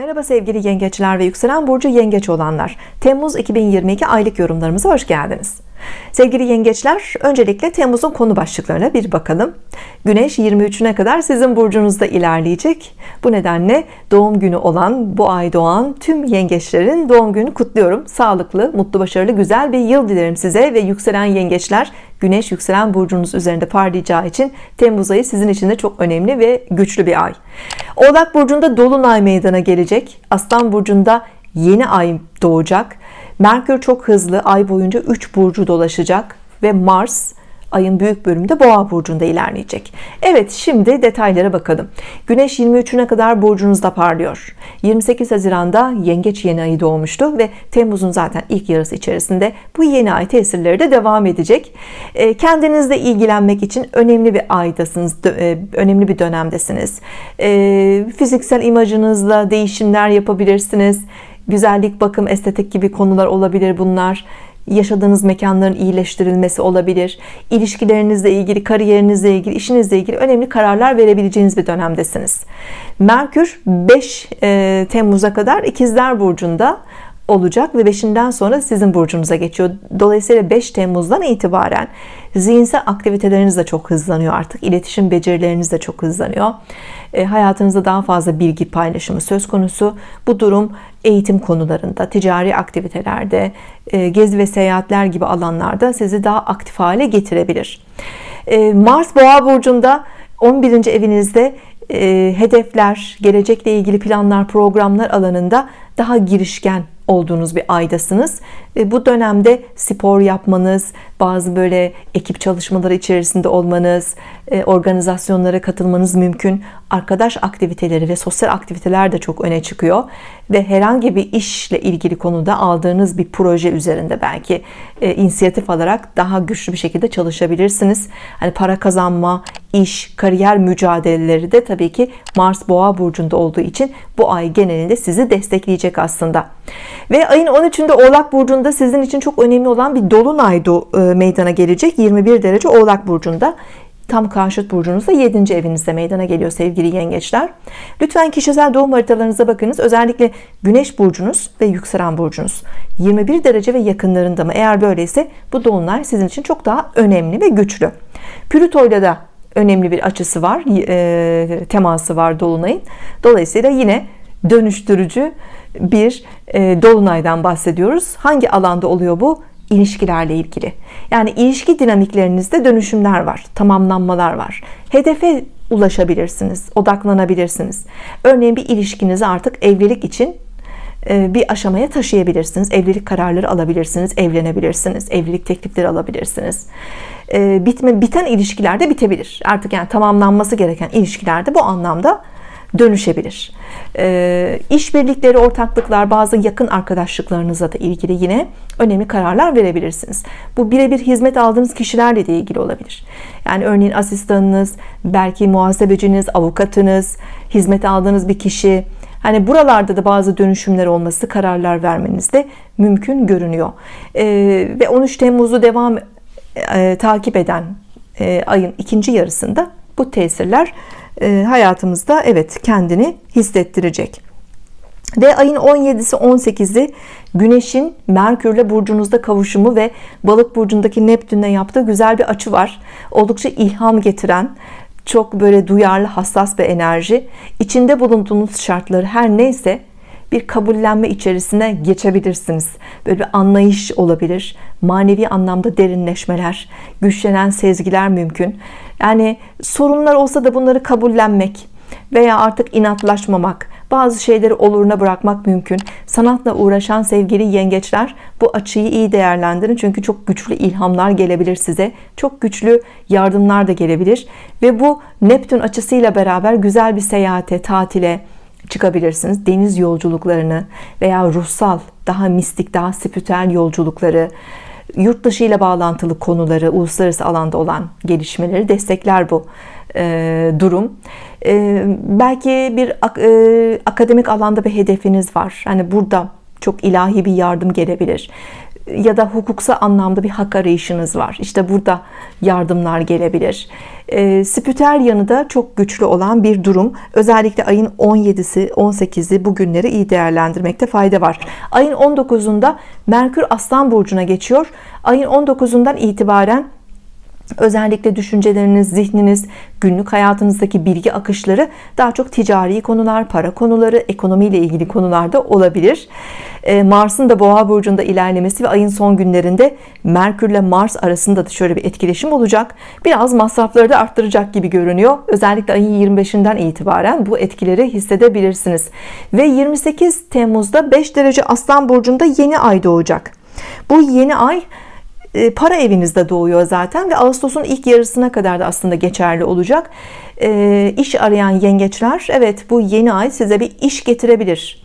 Merhaba sevgili yengeçler ve yükselen burcu yengeç olanlar. Temmuz 2022 aylık yorumlarımıza hoş geldiniz sevgili yengeçler öncelikle Temmuz'un konu başlıklarına bir bakalım. Güneş 23'üne kadar sizin burcunuzda ilerleyecek. Bu nedenle doğum günü olan bu ay doğan tüm yengeçlerin doğum günü kutluyorum. Sağlıklı mutlu başarılı güzel bir yıl dilerim size ve yükselen yengeçler Güneş yükselen burcunuz üzerinde parlayacağı için Temmuz ayı sizin için de çok önemli ve güçlü bir ay. Oğlak burcunda dolunay meydana gelecek. Aslan burcunda yeni ay doğacak Merkür çok hızlı ay boyunca 3 burcu dolaşacak ve Mars ayın büyük bölümünde boğa burcunda ilerleyecek. Evet şimdi detaylara bakalım. Güneş 23'üne kadar burcunuzda parlıyor. 28 Haziran'da yengeç yeni ayı doğmuştu ve Temmuz'un zaten ilk yarısı içerisinde bu yeni ay tesirleri de devam edecek. E, kendinizle ilgilenmek için önemli bir aydasınız e, önemli bir dönemdesiniz. E, fiziksel imajınızla değişimler yapabilirsiniz güzellik bakım estetik gibi konular olabilir bunlar. Yaşadığınız mekanların iyileştirilmesi olabilir. İlişkilerinizle ilgili kariyerinizle ilgili işinizle ilgili önemli kararlar verebileceğiniz bir dönemdesiniz. Merkür 5 e, Temmuz'a kadar ikizler burcunda olacak ve 5'inden sonra sizin burcunuza geçiyor. Dolayısıyla 5 Temmuz'dan itibaren zihinsel aktiviteleriniz de çok hızlanıyor artık. İletişim becerileriniz de çok hızlanıyor. E, hayatınızda daha fazla bilgi paylaşımı söz konusu. Bu durum eğitim konularında ticari aktivitelerde e, gezi ve seyahatler gibi alanlarda sizi daha aktif hale getirebilir. E, Mars boğa burcunda 11. evinizde hedefler gelecekle ilgili planlar programlar alanında daha girişken olduğunuz bir aydasınız. Bu dönemde spor yapmanız bazı böyle ekip çalışmaları içerisinde olmanız e, organizasyonlara katılmanız mümkün. Arkadaş aktiviteleri ve sosyal aktiviteler de çok öne çıkıyor. Ve herhangi bir işle ilgili konuda aldığınız bir proje üzerinde belki e, inisiyatif alarak daha güçlü bir şekilde çalışabilirsiniz. Hani para kazanma iş kariyer mücadeleleri de tabii ki Mars boğa burcunda olduğu için bu ay genelinde sizi destekleyecek aslında. Ve ayın 13'ünde oğlak burcunda sizin için çok önemli olan bir dolunay e, meydana gelecek. 21 derece oğlak burcunda. Tam karşıt burcunuzda 7. evinizde meydana geliyor sevgili yengeçler. Lütfen kişisel doğum haritalarınıza bakınız. Özellikle güneş burcunuz ve yükselen burcunuz. 21 derece ve yakınlarında mı? Eğer böyleyse bu dolunay sizin için çok daha önemli ve güçlü. Plüto'yla da önemli bir açısı var e, teması var dolunayın. Dolayısıyla yine dönüştürücü bir e, dolunaydan bahsediyoruz. Hangi alanda oluyor bu ilişkilerle ilgili. Yani ilişki dinamiklerinizde dönüşümler var tamamlanmalar var. Hedefe ulaşabilirsiniz odaklanabilirsiniz. Örneğin bir ilişkinizi artık evlilik için e, bir aşamaya taşıyabilirsiniz. Evlilik kararları alabilirsiniz evlenebilirsiniz evlilik teklifleri alabilirsiniz. E, bitme biten ilişkilerde bitebilir. Artık yani tamamlanması gereken ilişkilerde bu anlamda dönüşebilir. E, işbirlikleri ortaklıklar bazı yakın arkadaşlıklarınıza da ilgili yine önemli kararlar verebilirsiniz. Bu birebir hizmet aldığınız kişilerle de ilgili olabilir. Yani örneğin asistanınız belki muhasebeciniz avukatınız hizmet aldığınız bir kişi. Hani buralarda da bazı dönüşümler olması kararlar vermeniz de mümkün görünüyor. Ee, ve 13 Temmuz'u devam e, takip eden e, ayın ikinci yarısında bu tesirler hayatımızda evet kendini hissettirecek. Ve ayın 17'si 18'i Güneş'in Merkürle burcunuzda kavuşumu ve Balık burcundaki Neptün'le yaptığı güzel bir açı var. Oldukça ilham getiren çok böyle duyarlı hassas bir enerji. İçinde bulunduğunuz şartları her neyse bir kabullenme içerisine geçebilirsiniz. Böyle bir anlayış olabilir. Manevi anlamda derinleşmeler güçlenen sezgiler mümkün. Yani sorunlar olsa da bunları kabullenmek veya artık inatlaşmamak bazı şeyleri oluruna bırakmak mümkün. Sanatla uğraşan sevgili yengeçler bu açıyı iyi değerlendirin. Çünkü çok güçlü ilhamlar gelebilir size. Çok güçlü yardımlar da gelebilir. Ve bu Neptün açısıyla beraber güzel bir seyahate tatile çıkabilirsiniz. Deniz yolculuklarını veya ruhsal daha mistik daha spiritüel yolculukları yurt dışı ile bağlantılı konuları uluslararası alanda olan gelişmeleri destekler bu e, durum. E, belki bir e, akademik alanda bir hedefiniz var. Hani burada çok ilahi bir yardım gelebilir ya da hukuksal anlamda bir hak arayışınız var. İşte burada yardımlar gelebilir. E, spiritüel yanı da çok güçlü olan bir durum. Özellikle ayın 17'si, 18'i bu günleri iyi değerlendirmekte fayda var. Ayın 19'unda Merkür Aslan Burcu'na geçiyor. Ayın 19'undan itibaren Özellikle düşünceleriniz, zihniniz, günlük hayatınızdaki bilgi akışları daha çok ticari konular, para konuları, ekonomiyle ilgili konularda olabilir. Ee, Mars'ın da Boğa burcunda ilerlemesi ve ayın son günlerinde Merkür ile Mars arasında da şöyle bir etkileşim olacak. Biraz masrafları da arttıracak gibi görünüyor. Özellikle ayın 25'inden itibaren bu etkileri hissedebilirsiniz. Ve 28 Temmuz'da 5 derece Aslan burcunda yeni ay doğacak. Bu yeni ay para evinizde doğuyor zaten ve Ağustos'un ilk yarısına kadar da aslında geçerli olacak. E, iş arayan yengeçler evet bu yeni ay size bir iş getirebilir.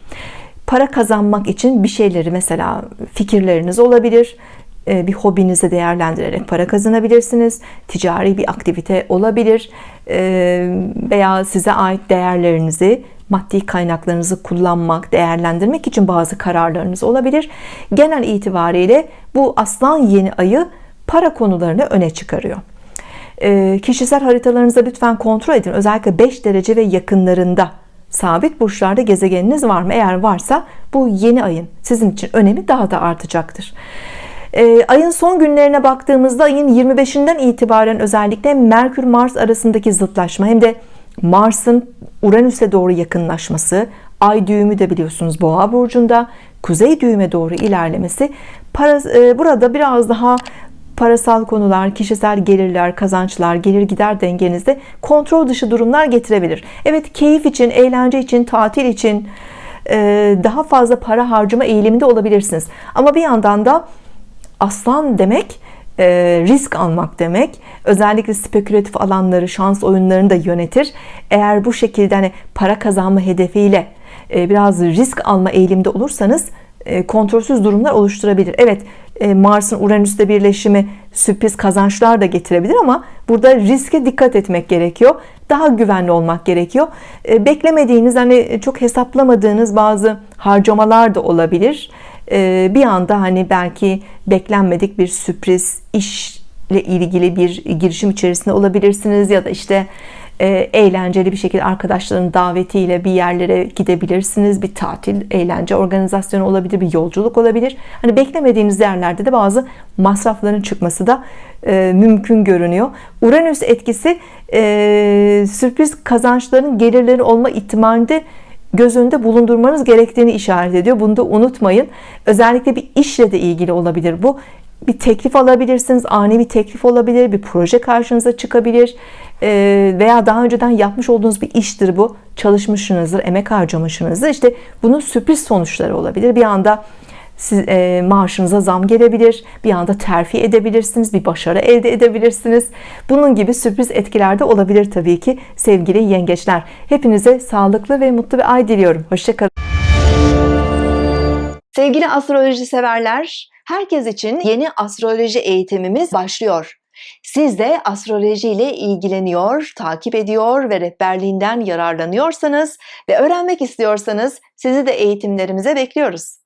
Para kazanmak için bir şeyleri mesela fikirleriniz olabilir. E, bir hobinizi değerlendirerek para kazanabilirsiniz. Ticari bir aktivite olabilir. Veya size ait değerlerinizi maddi kaynaklarınızı kullanmak, değerlendirmek için bazı kararlarınız olabilir. Genel itibariyle bu aslan yeni ayı para konularını öne çıkarıyor. E, kişisel haritalarınızda lütfen kontrol edin. Özellikle 5 derece ve yakınlarında sabit burçlarda gezegeniniz var mı? Eğer varsa bu yeni ayın sizin için önemi daha da artacaktır. E, ayın son günlerine baktığımızda ayın 25'inden itibaren özellikle Merkür Mars arasındaki zıtlaşma hem de Mars'ın Uranüs'e doğru yakınlaşması, ay düğümü de biliyorsunuz Boğa burcunda, kuzey düğüme doğru ilerlemesi para, e, burada biraz daha parasal konular, kişisel gelirler, kazançlar, gelir gider dengenizde kontrol dışı durumlar getirebilir. Evet keyif için, eğlence için, tatil için e, daha fazla para harcama eğiliminde olabilirsiniz. Ama bir yandan da aslan demek e, risk almak demek. Özellikle spekülatif alanları, şans oyunlarını da yönetir. Eğer bu şekilde hani para kazanma hedefiyle e, biraz risk alma eğilimde olursanız e, kontrolsüz durumlar oluşturabilir. Evet Mars'ın Uranüs'te birleşimi sürpriz kazançlar da getirebilir ama burada riske dikkat etmek gerekiyor. Daha güvenli olmak gerekiyor. Beklemediğiniz hani çok hesaplamadığınız bazı harcamalar da olabilir. Ee, bir anda hani belki beklenmedik bir sürpriz işle ilgili bir girişim içerisinde olabilirsiniz ya da işte e, eğlenceli bir şekilde arkadaşların davetiyle bir yerlere gidebilirsiniz. Bir tatil eğlence organizasyonu olabilir bir yolculuk olabilir. Hani beklemediğiniz yerlerde de bazı masrafların çıkması da e, mümkün görünüyor. Uranüs etkisi e, sürpriz kazançların gelirleri olma ihtimalinde göz önünde bulundurmanız gerektiğini işaret ediyor. Bunu da unutmayın. Özellikle bir işle de ilgili olabilir bu. Bir teklif alabilirsiniz. Ani bir teklif olabilir. Bir proje karşınıza çıkabilir. Ee, veya daha önceden yapmış olduğunuz bir iştir bu. Çalışmışsınızdır, emek harcamışsınızdır. İşte bunun sürpriz sonuçları olabilir. Bir anda siz, e, maaşınıza zam gelebilir bir anda terfi edebilirsiniz bir başarı elde edebilirsiniz. Bunun gibi sürpriz etkiler de olabilir Tabii ki sevgili yengeçler. Hepinize sağlıklı ve mutlu bir ay diliyorum. Hoşçakalın. Sevgili astroloji severler herkes için yeni astroloji eğitimimiz başlıyor. Siz de astroloji ile ilgileniyor, takip ediyor ve rehberliğinden yararlanıyorsanız ve öğrenmek istiyorsanız sizi de eğitimlerimize bekliyoruz.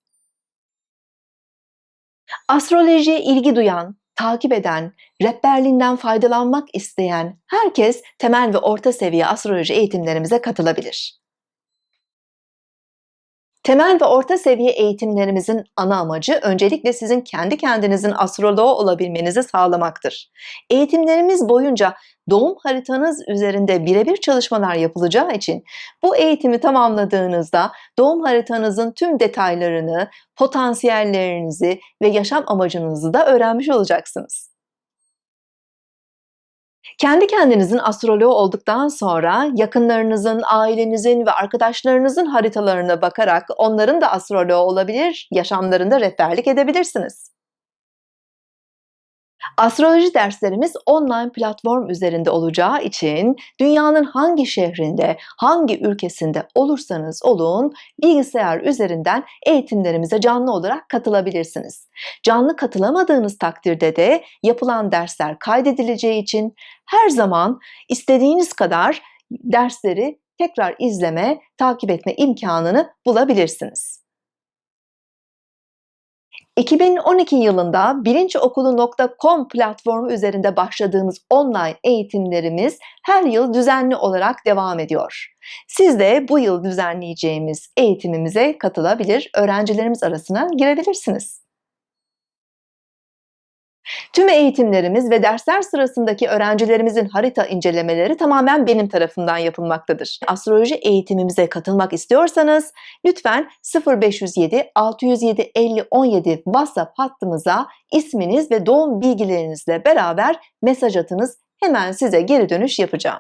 Astrolojiye ilgi duyan, takip eden, rehberliğinden faydalanmak isteyen herkes temel ve orta seviye astroloji eğitimlerimize katılabilir. Temel ve orta seviye eğitimlerimizin ana amacı öncelikle sizin kendi kendinizin astroloğu olabilmenizi sağlamaktır. Eğitimlerimiz boyunca doğum haritanız üzerinde birebir çalışmalar yapılacağı için bu eğitimi tamamladığınızda doğum haritanızın tüm detaylarını, potansiyellerinizi ve yaşam amacınızı da öğrenmiş olacaksınız. Kendi kendinizin astroloğu olduktan sonra yakınlarınızın, ailenizin ve arkadaşlarınızın haritalarına bakarak onların da astroloğu olabilir, yaşamlarında rehberlik edebilirsiniz. Astroloji derslerimiz online platform üzerinde olacağı için dünyanın hangi şehrinde, hangi ülkesinde olursanız olun bilgisayar üzerinden eğitimlerimize canlı olarak katılabilirsiniz. Canlı katılamadığınız takdirde de yapılan dersler kaydedileceği için her zaman istediğiniz kadar dersleri tekrar izleme, takip etme imkanını bulabilirsiniz. 2012 yılında bilinçokulu.com platformu üzerinde başladığımız online eğitimlerimiz her yıl düzenli olarak devam ediyor. Siz de bu yıl düzenleyeceğimiz eğitimimize katılabilir, öğrencilerimiz arasına girebilirsiniz. Tüm eğitimlerimiz ve dersler sırasındaki öğrencilerimizin harita incelemeleri tamamen benim tarafından yapılmaktadır. Astroloji eğitimimize katılmak istiyorsanız lütfen 0507 607 50 17 WhatsApp hattımıza isminiz ve doğum bilgilerinizle beraber mesaj atınız. Hemen size geri dönüş yapacağım.